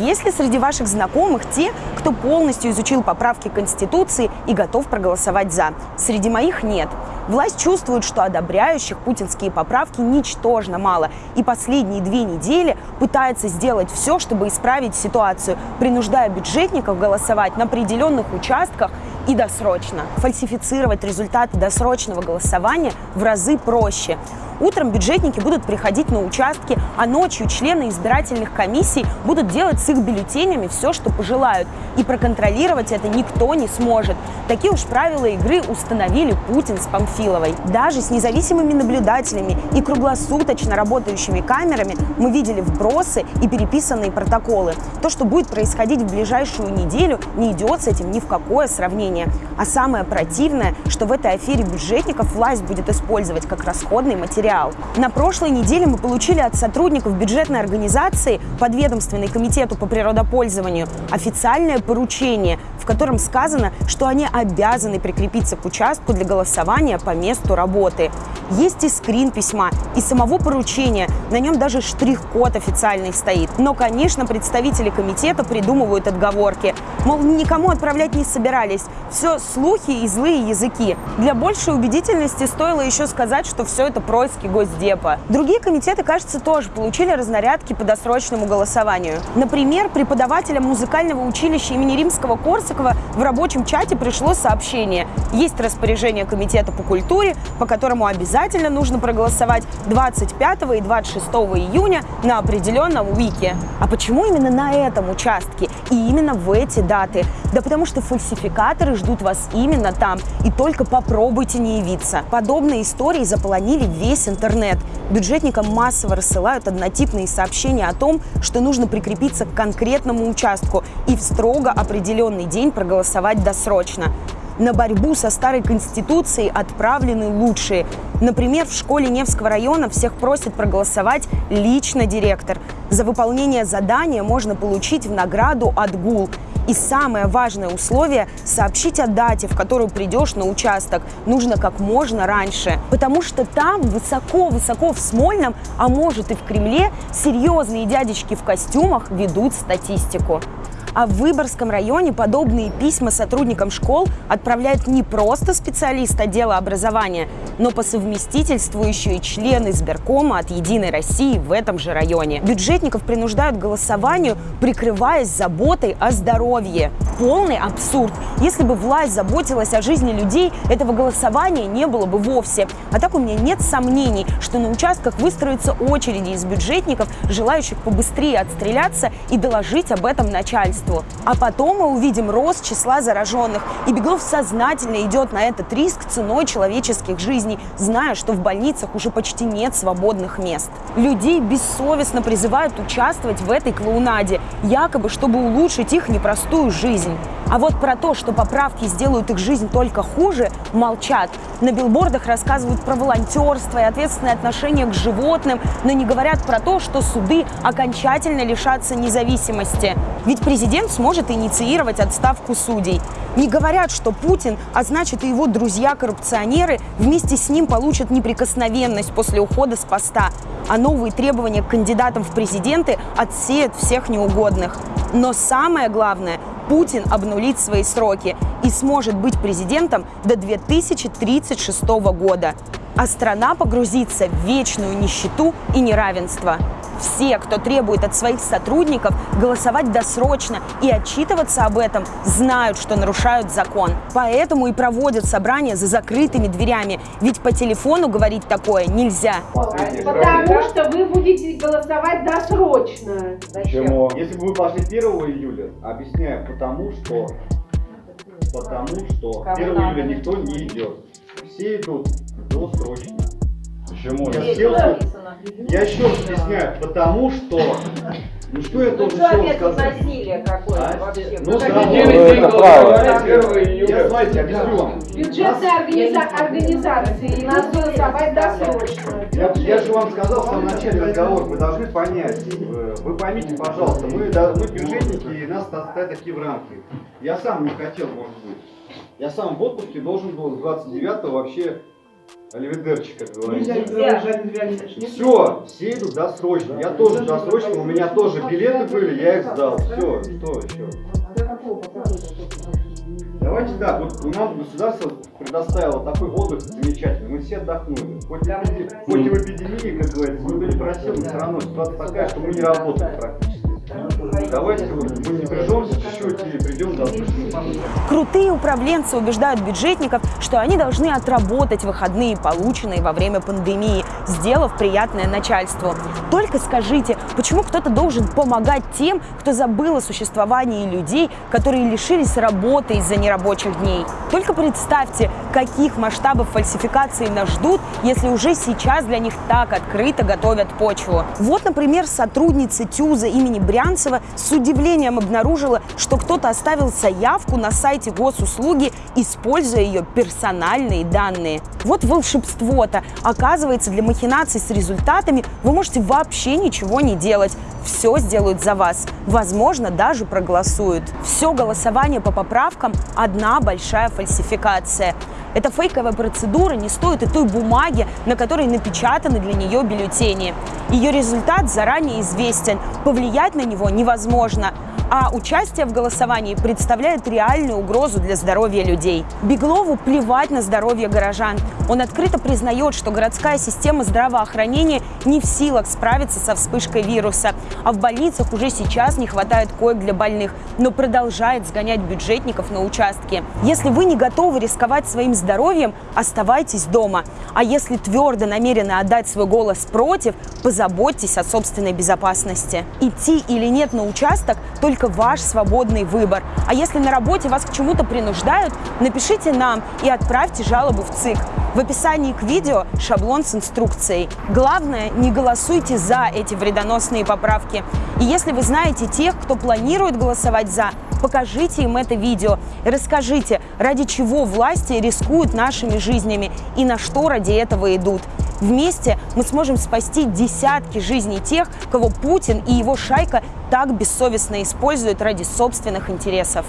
Есть ли среди ваших знакомых те, кто полностью изучил поправки Конституции и готов проголосовать «за»? Среди моих нет. Власть чувствует, что одобряющих путинские поправки ничтожно мало, и последние две недели пытается сделать все, чтобы исправить ситуацию, принуждая бюджетников голосовать на определенных участках и досрочно. Фальсифицировать результаты досрочного голосования в разы проще. Утром бюджетники будут приходить на участки, а ночью члены избирательных комиссий будут делать с их бюллетенями все, что пожелают. И проконтролировать это никто не сможет. Такие уж правила игры установили Путин с Памфиловой. Даже с независимыми наблюдателями и круглосуточно работающими камерами мы видели вбросы и переписанные протоколы. То, что будет происходить в ближайшую неделю, не идет с этим ни в какое сравнение. А самое противное, что в этой афере бюджетников власть будет использовать как расходный материал. На прошлой неделе мы получили от сотрудников бюджетной организации, подведомственной комитету по природопользованию, официальное поручение, в котором сказано, что они обязаны прикрепиться к участку для голосования по месту работы. Есть и скрин письма, и самого поручения, на нем даже штрих-код официальный стоит. Но, конечно, представители комитета придумывают отговорки. Мол, никому отправлять не собирались. Все слухи и злые языки. Для большей убедительности стоило еще сказать, что все это происки Госдепа. Другие комитеты, кажется, тоже получили разнарядки по досрочному голосованию. Например, преподавателям музыкального училища имени Римского Корсакова в рабочем чате пришло сообщение. Есть распоряжение комитета по культуре, по которому обязательно нужно проголосовать 25 и 26 июня на определенном уике. А почему именно на этом участке и именно в эти даты? Да потому что фальсификаторы ждут вас именно там, и только попробуйте не явиться. Подобные истории заполонили весь интернет. Бюджетникам массово рассылают однотипные сообщения о том, что нужно прикрепиться к конкретному участку и в строго определенный день проголосовать досрочно. На борьбу со старой конституцией отправлены лучшие. Например, в школе Невского района всех просит проголосовать лично директор. За выполнение задания можно получить в награду отгул. И самое важное условие – сообщить о дате, в которую придешь на участок. Нужно как можно раньше. Потому что там, высоко-высоко в Смольном, а может и в Кремле, серьезные дядечки в костюмах ведут статистику. А в Выборгском районе подобные письма сотрудникам школ отправляют не просто специалист отдела образования, но по совместительству еще и члены избиркома от «Единой России» в этом же районе. Бюджетников принуждают к голосованию, прикрываясь заботой о здоровье. Полный абсурд. Если бы власть заботилась о жизни людей, этого голосования не было бы вовсе. А так у меня нет сомнений, что на участках выстроятся очереди из бюджетников, желающих побыстрее отстреляться и доложить об этом начальству обществу. А потом мы увидим рост числа зараженных. И Беглов сознательно идет на этот риск ценой человеческих жизней, зная, что в больницах уже почти нет свободных мест. Людей бессовестно призывают участвовать в этой клоунаде, якобы чтобы улучшить их непростую жизнь. А вот про то, что поправки сделают их жизнь только хуже, молчат. На билбордах рассказывают про волонтерство и ответственное отношение к животным, но не говорят про то, что суды окончательно лишатся независимости. Ведь президент сможет инициировать отставку судей. Не говорят, что Путин, а значит и его друзья-коррупционеры, вместе с ним получат неприкосновенность после ухода с поста, а новые требования к кандидатам в президенты отсеют всех неугодных. Но самое главное, Путин обнулит свои сроки и сможет быть президентом до 2036 года. А страна погрузится в вечную нищету и неравенство. Все, кто требует от своих сотрудников голосовать досрочно и отчитываться об этом, знают, что нарушают закон. Поэтому и проводят собрания за закрытыми дверями, ведь по телефону говорить такое нельзя. Потому что вы будете голосовать досрочно. Почему? Если бы вы пошли 1 июля, объясняю, потому что потому что 1 июля никто не идет. Все идут досрочно. Почему? Я, я, я еще раз объясняю, потому что ну что я должен ну, опять сказать? насилие какое-то а? вообще? Ну, да, ну, это право. Я, знаете, объясню вам. Бюджетные организа организации нас голосовать досрочно. Я, я же вам сказал в самом начале разговора, вы должны понять, э, вы поймите, пожалуйста, мы, мы бюджетники, и нас ставят такие в рамки. Я сам не хотел, может быть. Я сам в отпуске должен был с 29 вообще Оливидерчик, как говорится. Все, все идут досрочно. Я тоже досрочно, у меня тоже билеты были, я их сдал. Все, что еще? Давайте так, вот нам государство предоставило такой отдых замечательный, мы все отдохнули. Хоть, и эпиде- хоть и в эпидемии, как говорится, мы были просили, все равно ситуация такая, что мы не работаем практически. Давайте вот мы не прижемся чуть-чуть и придем до Крутые управленцы убеждают бюджетников, что они должны отработать выходные, полученные во время пандемии, сделав приятное начальству. Только скажите, почему кто-то должен помогать тем, кто забыл о существовании людей, которые лишились работы из-за нерабочих дней? Только представьте, каких масштабов фальсификации нас ждут, если уже сейчас для них так открыто готовят почву. Вот, например, сотрудница ТЮЗа имени Брянцева с удивлением обнаружила, что кто-то оставил заявку на сайте госуслуги, используя ее персональные данные. Вот волшебство-то. Оказывается, для махинаций с результатами вы можете вообще ничего не делать. Все сделают за вас. Возможно, даже проголосуют. Все голосование по поправкам – одна большая фальсификация. Эта фейковая процедура не стоит и той бумаги, на которой напечатаны для нее бюллетени. Ее результат заранее известен, повлиять на него невозможно а участие в голосовании представляет реальную угрозу для здоровья людей. Беглову плевать на здоровье горожан. Он открыто признает, что городская система здравоохранения не в силах справиться со вспышкой вируса, а в больницах уже сейчас не хватает коек для больных, но продолжает сгонять бюджетников на участки. Если вы не готовы рисковать своим здоровьем, оставайтесь дома. А если твердо намерены отдать свой голос против, позаботьтесь о собственной безопасности. Идти или нет на участок – только только ваш свободный выбор. А если на работе вас к чему-то принуждают, напишите нам и отправьте жалобу в ЦИК. В описании к видео шаблон с инструкцией. Главное, не голосуйте за эти вредоносные поправки. И если вы знаете тех, кто планирует голосовать за, покажите им это видео и расскажите, ради чего власти рискуют нашими жизнями и на что ради этого идут. Вместе мы сможем спасти десятки жизней тех, кого Путин и его шайка так бессовестно используют ради собственных интересов.